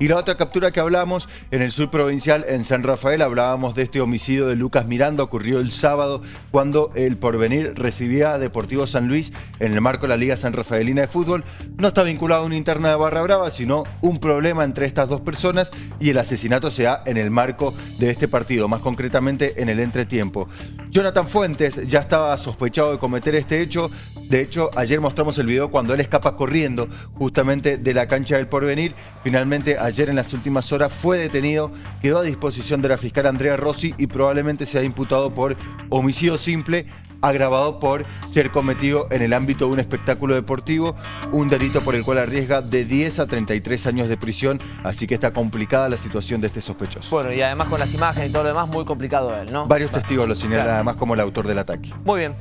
Y la otra captura que hablamos en el sur provincial, en San Rafael, hablábamos de este homicidio de Lucas Miranda, ocurrió el sábado cuando el Porvenir recibía a Deportivo San Luis en el marco de la Liga San Rafaelina de Fútbol. No está vinculado a una interna de Barra Brava, sino un problema entre estas dos personas y el asesinato se da en el marco de este partido, más concretamente en el entretiempo. Jonathan Fuentes ya estaba sospechado de cometer este hecho, de hecho ayer mostramos el video cuando él escapa corriendo justamente de la cancha del Porvenir, finalmente ayer en las últimas horas fue detenido, quedó a disposición de la fiscal Andrea Rossi y probablemente sea imputado por homicidio simple agravado por ser cometido en el ámbito de un espectáculo deportivo, un delito por el cual arriesga de 10 a 33 años de prisión, así que está complicada la situación de este sospechoso. Bueno, y además con las imágenes y todo lo demás, muy complicado él, ¿no? Varios testigos lo señalan además como el autor del ataque. Muy bien.